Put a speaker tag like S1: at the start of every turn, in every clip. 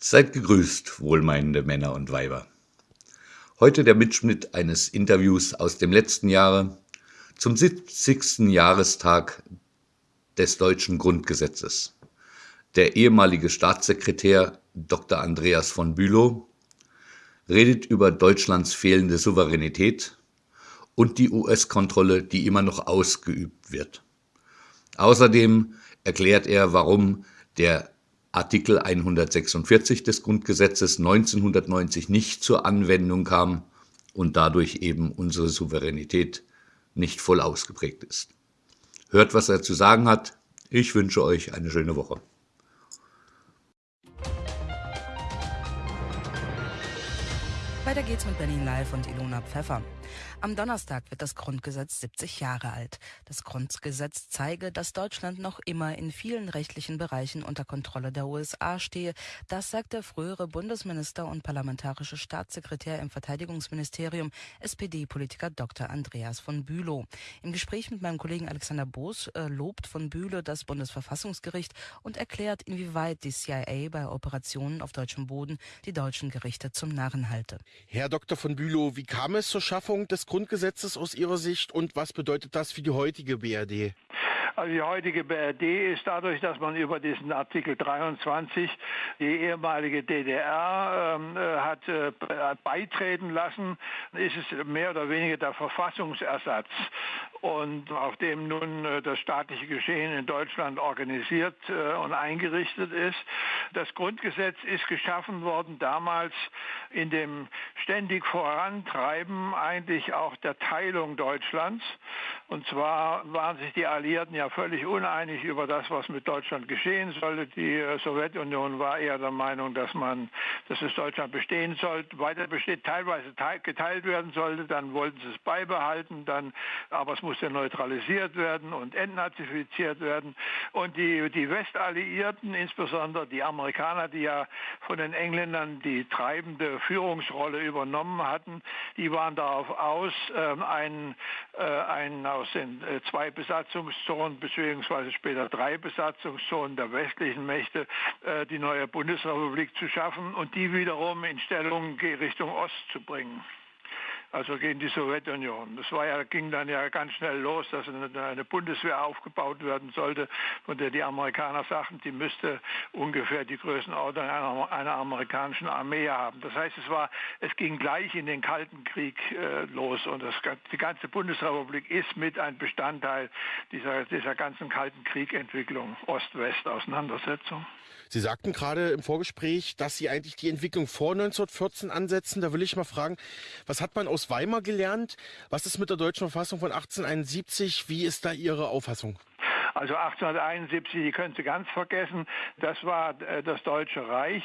S1: Seid gegrüßt, wohlmeinende Männer und Weiber. Heute der Mitschnitt eines Interviews aus dem letzten Jahre zum 70. Jahrestag des deutschen Grundgesetzes. Der ehemalige Staatssekretär Dr. Andreas von Bülow redet über Deutschlands fehlende Souveränität und die US-Kontrolle, die immer noch ausgeübt wird. Außerdem erklärt er, warum der Artikel 146 des Grundgesetzes 1990 nicht zur Anwendung kam und dadurch eben unsere Souveränität nicht voll ausgeprägt ist. Hört, was er zu sagen hat. Ich wünsche euch eine schöne Woche.
S2: Weiter geht's mit Berlin Live und Ilona Pfeffer. Am Donnerstag wird das Grundgesetz 70 Jahre alt. Das Grundgesetz zeige, dass Deutschland noch immer in vielen rechtlichen Bereichen unter Kontrolle der USA stehe. Das sagt der frühere Bundesminister und parlamentarische Staatssekretär im Verteidigungsministerium, SPD-Politiker Dr. Andreas von Bülow. Im Gespräch mit meinem Kollegen Alexander Boos äh, lobt von Bülow das Bundesverfassungsgericht und erklärt, inwieweit die CIA bei Operationen auf deutschem Boden die deutschen Gerichte zum Narren halte.
S3: Herr Dr. von Bülow, wie kam es zur Schaffung des Grundgesetzes aus Ihrer Sicht und was bedeutet das für die heutige BRD?
S4: Also die heutige BRD ist dadurch, dass man über diesen Artikel 23 die ehemalige DDR ähm, äh, hat äh, beitreten lassen, ist es mehr oder weniger der Verfassungsersatz und auf dem nun äh, das staatliche Geschehen in Deutschland organisiert äh, und eingerichtet ist. Das Grundgesetz ist geschaffen worden damals in dem ständig Vorantreiben eigentlich auch der Teilung Deutschlands. Und zwar waren sich die Alliierten ja völlig uneinig über das, was mit Deutschland geschehen sollte. Die Sowjetunion war eher der Meinung, dass man, dass es Deutschland bestehen sollte, weiter besteht, teilweise geteilt werden sollte. Dann wollten sie es beibehalten, dann, aber es musste neutralisiert werden und entnazifiziert werden. Und die, die Westalliierten, insbesondere die Amerikaner, die ja von den Engländern die treibende Führungsrolle übernommen hatten, die waren darauf aus, ähm, einen, äh, einen aus den äh, zwei Besatzungszonen beziehungsweise später drei Besatzungszonen der westlichen Mächte äh, die neue Bundesrepublik zu schaffen und die wiederum in Stellung Richtung Ost zu bringen also gegen die Sowjetunion. Das war ja, ging dann ja ganz schnell los, dass eine Bundeswehr aufgebaut werden sollte, von der die Amerikaner sagten, die müsste ungefähr die Größenordnung einer, einer amerikanischen Armee haben. Das heißt, es war, es ging gleich in den Kalten Krieg äh, los und das, die ganze Bundesrepublik ist mit ein Bestandteil dieser, dieser ganzen Kalten Kriegentwicklung, Ost-West-Auseinandersetzung.
S3: Sie sagten gerade im Vorgespräch, dass Sie eigentlich die Entwicklung vor 1914 ansetzen. Da will ich mal fragen, was hat man aus Weimar gelernt? Was ist mit der deutschen Verfassung von 1871? Wie ist da Ihre Auffassung?
S4: Also 1871, die können Sie ganz vergessen, das war äh, das Deutsche Reich.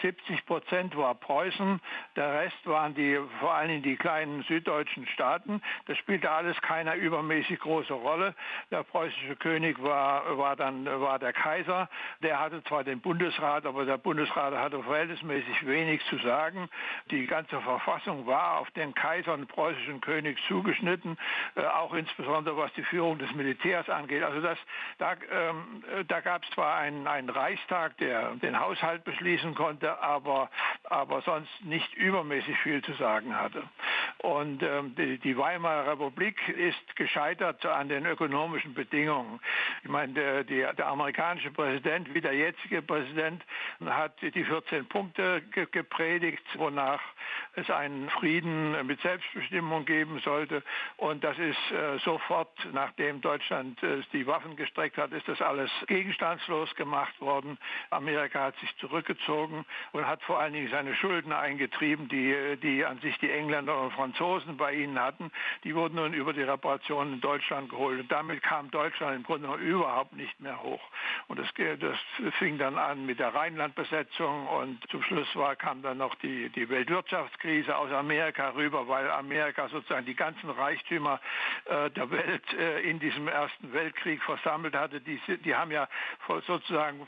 S4: 70 Prozent war Preußen, der Rest waren die, vor allem die kleinen süddeutschen Staaten. Das spielte alles keine übermäßig große Rolle. Der preußische König war, war dann war der Kaiser. Der hatte zwar den Bundesrat, aber der Bundesrat hatte verhältnismäßig wenig zu sagen. Die ganze Verfassung war auf den Kaiser und preußischen König zugeschnitten, äh, auch insbesondere was die Führung des Militärs angeht. Also das da, ähm, da gab es zwar einen, einen Reichstag, der den Haushalt beschließen konnte, aber, aber sonst nicht übermäßig viel zu sagen hatte. Und ähm, die, die Weimarer Republik ist gescheitert an den ökonomischen Bedingungen. Ich meine, der, der, der amerikanische Präsident, wie der jetzige Präsident, hat die 14 Punkte ge gepredigt, wonach es einen Frieden mit Selbstbestimmung geben sollte. Und das ist äh, sofort, nachdem Deutschland äh, die Waffen gestreckt hat, ist das alles gegenstandslos gemacht worden. Amerika hat sich zurückgezogen und hat vor allen Dingen seine Schulden eingetrieben, die, die an sich die Engländer und Franzosen bei ihnen hatten. Die wurden nun über die Reparationen in Deutschland geholt. Und damit kam Deutschland im Grunde überhaupt nicht mehr hoch. Und das, das fing dann an mit der Rheinlandbesetzung und zum Schluss war, kam dann noch die, die Weltwirtschaftskrise aus Amerika rüber, weil Amerika sozusagen die ganzen Reichtümer äh, der Welt äh, in diesem Ersten Weltkrieg versammelt hatte. Die, die haben ja sozusagen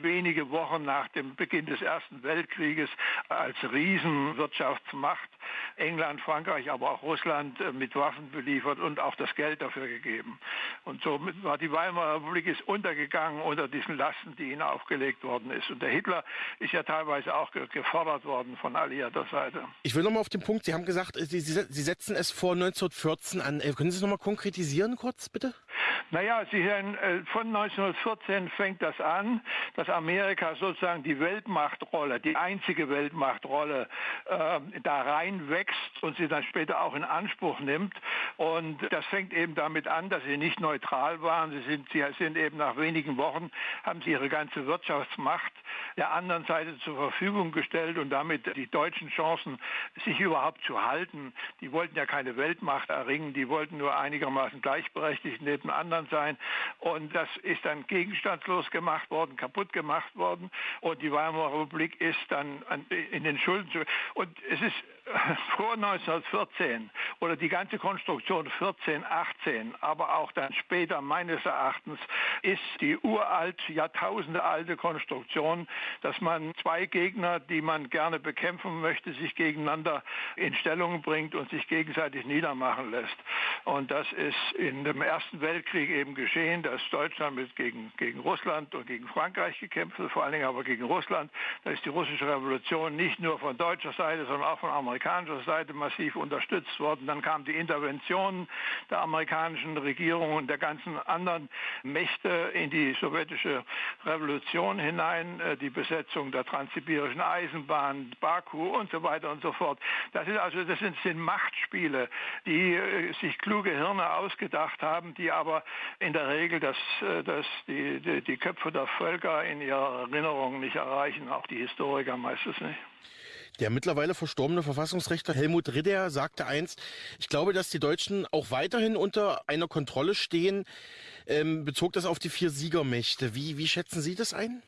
S4: wenige Wochen nach dem Beginn des Ersten Weltkrieges als Riesenwirtschaftsmacht England, Frankreich, aber auch Russland äh, mit Waffen beliefert und auch das Geld dafür gegeben. Und somit war die Weimarer Republik ist untergegangen unter diesen Lasten, die ihnen aufgelegt worden ist. Und der Hitler ist ja teilweise auch gefordert worden von alliierter Seite.
S3: Ich will nochmal auf den Punkt, Sie haben gesagt, Sie, Sie, Sie setzen es vor 1914 an. Äh, können Sie es nochmal konkretisieren kurz, bitte?
S4: Naja, Sie hören, äh, von 1914 fängt das an, dass Amerika sozusagen die Weltmachtrolle, die einzige Weltmachtrolle äh, da reinwächst und sie dann später auch in Anspruch nimmt. Und das fängt eben damit an, dass sie nicht neutral waren. Sie sind, sie sind eben nach wenigen Wochen, haben sie ihre ganze Wirtschaftsmacht der anderen Seite zur Verfügung gestellt und damit die deutschen Chancen, sich überhaupt zu halten. Die wollten ja keine Weltmacht erringen, die wollten nur einigermaßen gleichberechtigt neben anderen sein. Und das ist dann gegenstandslos gemacht worden, kaputt gemacht worden. Und die Weimarer Republik ist dann in den Schulden. Und es ist vor 1914 oder die ganze Konstruktion 14, 18, aber auch dann später meines Erachtens ist die uralt, jahrtausendealte Konstruktion, dass man zwei Gegner, die man gerne bekämpfen möchte, sich gegeneinander in Stellung bringt und sich gegenseitig niedermachen lässt. Und das ist in dem Ersten Weltkrieg eben geschehen, dass Deutschland mit gegen, gegen Russland und gegen Frankreich gekämpft hat, vor allen Dingen aber gegen Russland. Da ist die russische Revolution nicht nur von deutscher Seite, sondern auch von amerikanischer Seite massiv unterstützt worden. Dann kam die Intervention der amerikanischen Regierung und der ganzen anderen Mächte in die sowjetische Revolution hinein, äh, die Besetzung der transsibirischen Eisenbahn, Baku und so weiter und so fort. Das, ist also, das sind, sind Machtspiele, die äh, sich kluge Hirne ausgedacht haben, die aber in der Regel das, äh, das die, die, die Köpfe der Völker in ihrer Erinnerung nicht erreichen, auch die Historiker meistens nicht.
S3: Der mittlerweile verstorbene Verfassungsrechter Helmut Ridder sagte einst, ich glaube, dass die Deutschen auch weiterhin unter einer Kontrolle stehen, ähm, bezog das auf die vier Siegermächte. Wie, wie schätzen Sie das ein?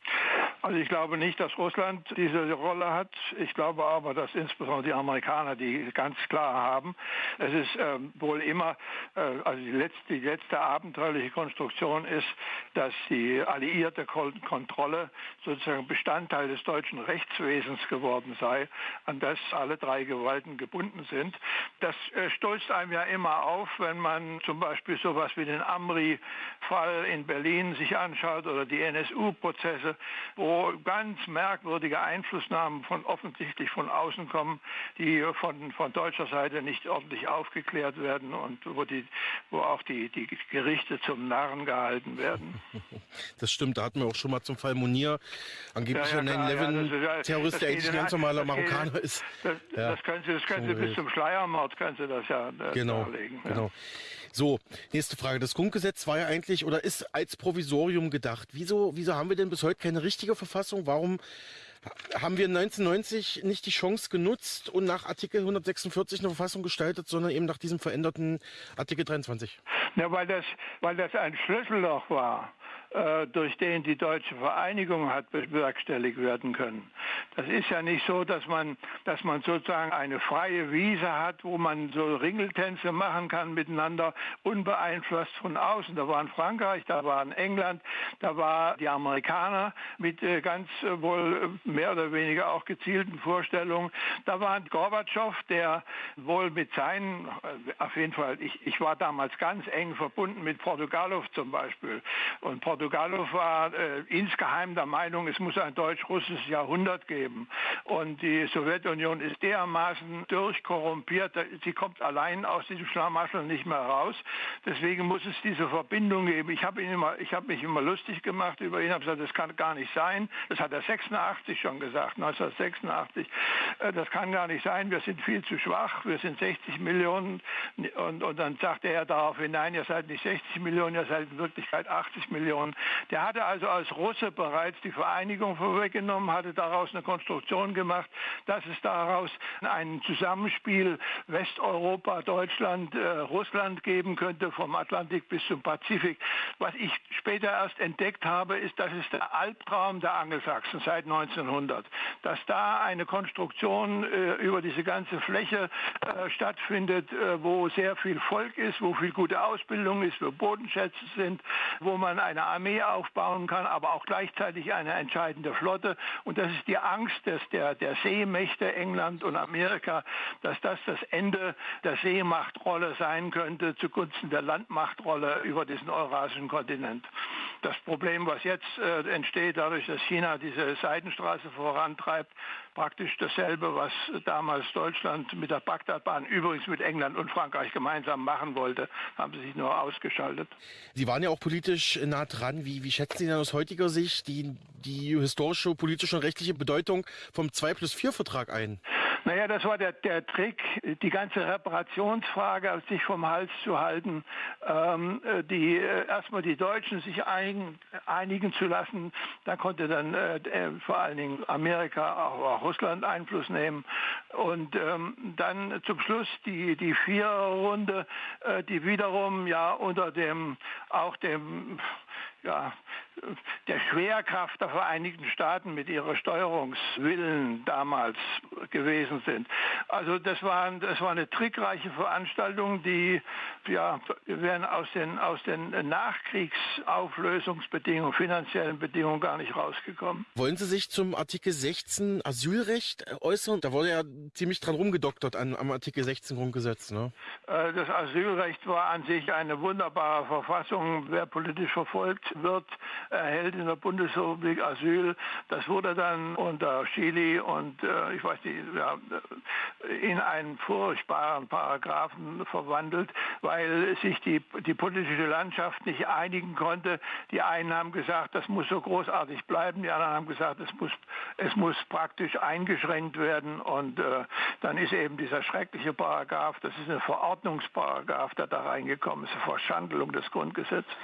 S4: Also ich glaube nicht, dass Russland diese Rolle hat. Ich glaube aber, dass insbesondere die Amerikaner die ganz klar haben. Es ist ähm, wohl immer, äh, also die letzte, die letzte abenteuerliche Konstruktion ist, dass die alliierte Kontrolle sozusagen Bestandteil des deutschen Rechtswesens geworden sei, an das alle drei Gewalten gebunden sind. Das äh, stolzt einem ja immer auf, wenn man zum Beispiel sowas wie den Amri-Fall in Berlin sich anschaut oder die NSU-Prozesse, wo ganz merkwürdige Einflussnahmen von offensichtlich von außen kommen, die von, von deutscher Seite nicht ordentlich aufgeklärt werden und wo, die, wo auch die, die Gerichte zum Narren gehalten werden.
S3: Das stimmt, da hatten wir auch schon mal zum Fall Munir, angeblich ja, ja, 9-11-Terrorist, der eigentlich ein ganz normaler Marokkaner ist.
S4: Das, ja, das können Sie, das können Sie bis zum Schleiermord können Sie das ja
S3: äh, genau, darlegen. Genau. So, nächste Frage. Das Grundgesetz war ja eigentlich oder ist als Provisorium gedacht. Wieso, wieso haben wir denn bis heute keine richtige Verfassung? Warum haben wir 1990 nicht die Chance genutzt und nach Artikel 146 eine Verfassung gestaltet, sondern eben nach diesem veränderten Artikel 23?
S4: Ja, weil das, weil das ein Schlüsselloch war. Äh, durch den die deutsche Vereinigung hat bewerkstelligt werden können. Das ist ja nicht so, dass man, dass man sozusagen eine freie Wiese hat, wo man so Ringeltänze machen kann miteinander, unbeeinflusst von außen. Da war in Frankreich, da war in England, da war die Amerikaner mit äh, ganz äh, wohl mehr oder weniger auch gezielten Vorstellungen. Da war Gorbatschow, der wohl mit seinen, auf jeden Fall, ich, ich war damals ganz eng verbunden mit Portugalow zum Beispiel. Und Portugalow war äh, insgeheim der Meinung, es muss ein deutsch-russisches Jahrhundert geben. Und die Sowjetunion ist dermaßen durchkorrumpiert, sie kommt allein aus diesem Schlamassel nicht mehr raus. Deswegen muss es diese Verbindung geben. Ich habe hab mich immer lustig gemacht über ihn, habe gesagt, das kann gar nicht sein. Das hat er 86 schon gesagt, 1986. Äh, das kann gar nicht sein, wir sind viel zu schwach, wir sind 60 Millionen. Und, und dann sagte er darauf hinein, ihr seid nicht 60 Millionen, ihr seid in Wirklichkeit 80 Millionen. Der hatte also als Russe bereits die Vereinigung vorweggenommen, hatte daraus eine Konstruktion gemacht, dass es daraus ein Zusammenspiel Westeuropa, Deutschland, äh, Russland geben könnte, vom Atlantik bis zum Pazifik. Was ich später erst entdeckt habe, ist, das ist der Albtraum der Angelsachsen seit 1900. Dass da eine Konstruktion äh, über diese ganze Fläche äh, stattfindet, äh, wo sehr viel Volk ist, wo viel gute Ausbildung ist, wo Bodenschätze sind, wo man eine Armee aufbauen kann, aber auch gleichzeitig eine entscheidende Flotte. Und das ist die Angst des, der, der Seemächte England und Amerika, dass das das Ende der Seemachtrolle sein könnte zugunsten der Landmachtrolle über diesen eurasischen Kontinent. Das Problem, was jetzt äh, entsteht, dadurch, dass China diese Seidenstraße vorantreibt, praktisch dasselbe, was damals Deutschland mit der Bagdadbahn, übrigens mit England und Frankreich gemeinsam machen wollte, haben sie sich nur ausgeschaltet.
S3: Sie waren ja auch politisch nah dran. Wie, wie schätzen Sie denn aus heutiger Sicht die, die historische, politische und rechtliche Bedeutung vom 2 plus 4 Vertrag ein?
S4: Naja, das war der, der Trick, die ganze Reparationsfrage sich vom Hals zu halten, ähm, die äh, erstmal die Deutschen sich ein, einigen zu lassen. Da konnte dann äh, äh, vor allen Dingen Amerika, auch, auch Russland Einfluss nehmen. Und ähm, dann zum Schluss die, die Viererrunde, äh, die wiederum ja unter dem auch dem ja, der Schwerkraft der Vereinigten Staaten mit ihrer Steuerungswillen damals gewesen sind. Also das war, das war eine trickreiche Veranstaltung, die ja, wären aus den, aus den Nachkriegsauflösungsbedingungen, finanziellen Bedingungen gar nicht rausgekommen.
S3: Wollen Sie sich zum Artikel 16 Asylrecht äußern? Da wurde ja ziemlich dran rumgedoktert an, am Artikel 16 Grundgesetz. Ne?
S4: Äh, das Asylrecht war an sich eine wunderbare Verfassung. Wer politisch verfolgt wird, erhält in der Bundesrepublik Asyl. Das wurde dann unter Chili und äh, ich weiß nicht, ja, in einen furchtbaren Paragraphen verwandelt, weil sich die, die politische Landschaft nicht einigen konnte. Die einen haben gesagt, das muss so großartig bleiben, die anderen haben gesagt, es muss, es muss praktisch eingeschränkt werden und äh, dann ist eben dieser schreckliche Paragraph, das ist ein Verordnungsparagraph, der da reingekommen ist, eine Verschandelung des Grundgesetzes.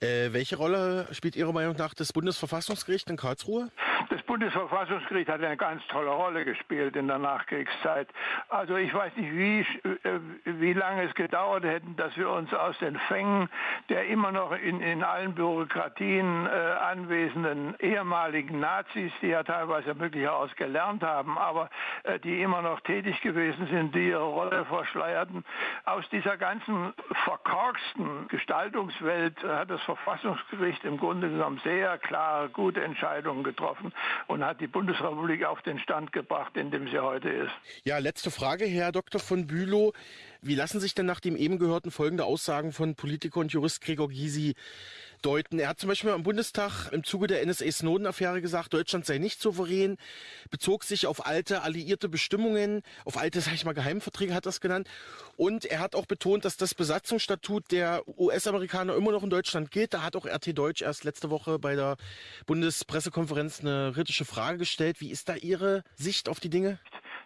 S3: Äh, welche Rolle spielt Ihrer Meinung nach das Bundesverfassungsgericht in Karlsruhe?
S4: Das Bundesverfassungsgericht hat eine ganz tolle Rolle gespielt in der Nachkriegszeit. Also ich weiß nicht, wie, äh, wie lange es gedauert hätte, dass wir uns aus den Fängen der immer noch in, in allen Bürokratien äh, anwesenden ehemaligen Nazis, die ja teilweise möglicherweise gelernt haben, aber äh, die immer noch tätig gewesen sind, die ihre Rolle verschleierten, aus dieser ganzen verkorksten Gestaltungswelt hat das Verfassungsgericht im Grunde genommen sehr klare, gute Entscheidungen getroffen und hat die Bundesrepublik auf den Stand gebracht, in dem sie heute ist.
S3: Ja, letzte Frage, Herr Dr. von Bülow. Wie lassen sich denn nach dem eben gehörten folgende Aussagen von Politiker und Jurist Gregor Gysi deuten? Er hat zum Beispiel am Bundestag im Zuge der NSA-Snowden-Affäre gesagt, Deutschland sei nicht souverän, bezog sich auf alte alliierte Bestimmungen, auf alte, sag ich mal, Geheimverträge hat es genannt. Und er hat auch betont, dass das Besatzungsstatut der US-Amerikaner immer noch in Deutschland gilt. Da hat auch RT Deutsch erst letzte Woche bei der Bundespressekonferenz eine kritische Frage gestellt. Wie ist da Ihre Sicht auf die Dinge?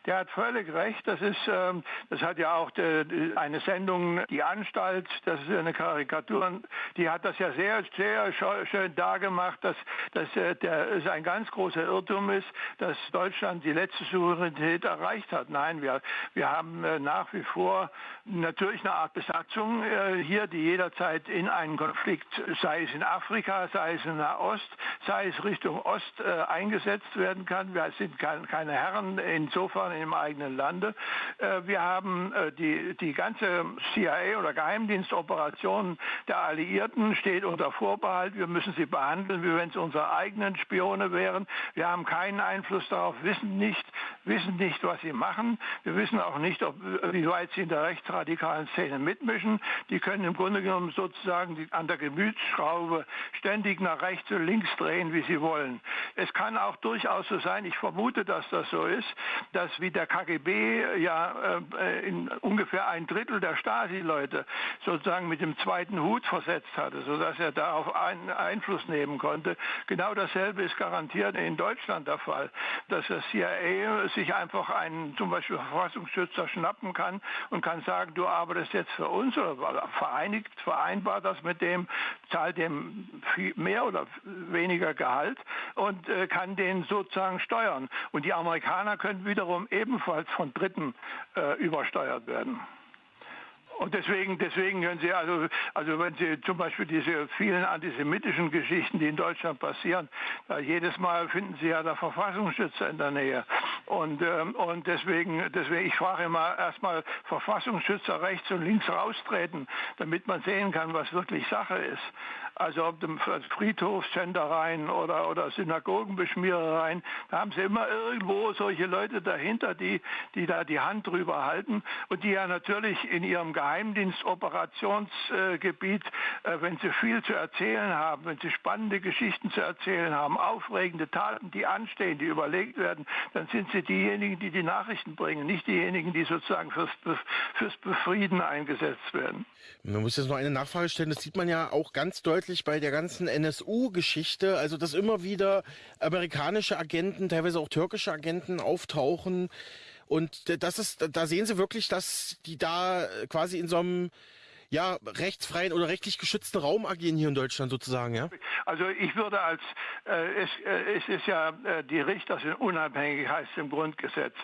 S4: Der hat völlig recht. Das ist, ähm, das hat ja auch de, eine Sendung, die Anstalt, das ist eine Karikatur, die hat das ja sehr, sehr schön dargemacht, dass, dass äh, der, es ein ganz großer Irrtum ist, dass Deutschland die letzte Souveränität erreicht hat. Nein, wir, wir haben äh, nach wie vor natürlich eine Art Besatzung äh, hier, die jederzeit in einen Konflikt, sei es in Afrika, sei es in Nahost, sei es Richtung Ost äh, eingesetzt werden kann. Wir sind kein, keine Herren insofern Nachbarn im eigenen Lande. Äh, wir haben äh, die, die ganze CIA oder Geheimdienstoperation der Alliierten steht unter Vorbehalt. Wir müssen sie behandeln, wie wenn es unsere eigenen Spione wären. Wir haben keinen Einfluss darauf, wissen nicht, wissen nicht, was sie machen. Wir wissen auch nicht, ob, wie weit sie in der rechtsradikalen Szene mitmischen. Die können im Grunde genommen sozusagen an der Gemütsschraube ständig nach rechts und links drehen, wie sie wollen. Es kann auch durchaus so sein, ich vermute, dass das so ist, dass wie der KGB ja äh, in ungefähr ein Drittel der Stasi-Leute sozusagen mit dem zweiten Hut versetzt hatte, sodass er darauf einen Einfluss nehmen konnte. Genau dasselbe ist garantiert in Deutschland der Fall, dass das CIA sich einfach einen zum Beispiel Verfassungsschützer schnappen kann und kann sagen, du arbeitest jetzt für uns oder vereinigt, vereinbart das mit dem, zahlt dem mehr oder weniger Gehalt und äh, kann den sozusagen steuern. Und die Amerikaner können wiederum ebenfalls von Dritten äh, übersteuert werden. Und deswegen, deswegen können Sie also, also wenn Sie zum Beispiel diese vielen antisemitischen Geschichten, die in Deutschland passieren, jedes Mal finden Sie ja der Verfassungsschützer in der Nähe. Und, ähm, und deswegen, deswegen, ich frage immer erstmal Verfassungsschützer rechts und links raustreten, damit man sehen kann, was wirklich Sache ist. Also ob dem Friedhofsschändereien oder, oder Synagogenbeschmierereien, da haben sie immer irgendwo solche Leute dahinter, die, die da die Hand drüber halten und die ja natürlich in ihrem Geheimdienstoperationsgebiet, äh, wenn sie viel zu erzählen haben, wenn sie spannende Geschichten zu erzählen haben, aufregende Taten, die anstehen, die überlegt werden, dann sind sie diejenigen, die die Nachrichten bringen, nicht diejenigen, die sozusagen fürs, fürs Befrieden eingesetzt werden.
S3: Man muss jetzt noch eine Nachfrage stellen, das sieht man ja auch ganz deutlich bei der ganzen NSU-Geschichte, also dass immer wieder amerikanische Agenten, teilweise auch türkische Agenten auftauchen. Und das ist, da sehen Sie wirklich, dass die da quasi in so einem ja, rechtsfreien oder rechtlich geschützten Raum agieren hier in Deutschland sozusagen, ja?
S4: Also ich würde als, äh, es, äh, es ist ja, äh, die Richter sind unabhängig, heißt im Grundgesetz.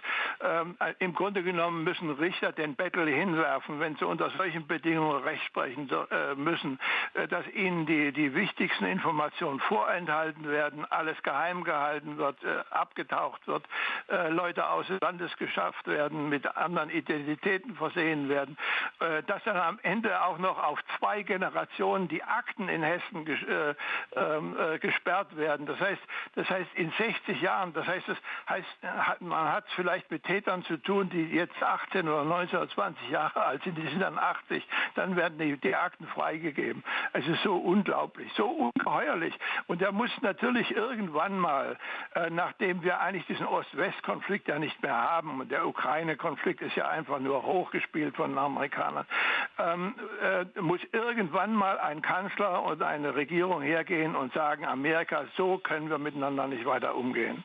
S4: Ähm, äh, Im Grunde genommen müssen Richter den Bettel hinwerfen, wenn sie unter solchen Bedingungen Recht sprechen äh, müssen, äh, dass ihnen die, die wichtigsten Informationen vorenthalten werden, alles geheim gehalten wird, abgetaucht wird, Leute aus des Landes geschafft werden, mit anderen Identitäten versehen werden, dass dann am Ende auch noch auf zwei Generationen die Akten in Hessen ges äh, ähm, äh, gesperrt werden. Das heißt, das heißt in 60 Jahren, das heißt, das heißt, man hat es vielleicht mit Tätern zu tun, die jetzt 18 oder 19 oder 20 Jahre alt sind, die sind dann 80, dann werden die, die Akten freigegeben. Es ist so unglaublich, so ungeheuerlich. Und er muss natürlich irgendwann mal, äh, nachdem wir eigentlich diesen Ost-West-Konflikt ja nicht mehr haben, und der Ukraine-Konflikt ist ja einfach nur hochgespielt von den Amerikanern, ähm, äh, muss irgendwann mal ein Kanzler oder eine Regierung hergehen und sagen, Amerika, so können wir miteinander nicht weiter umgehen.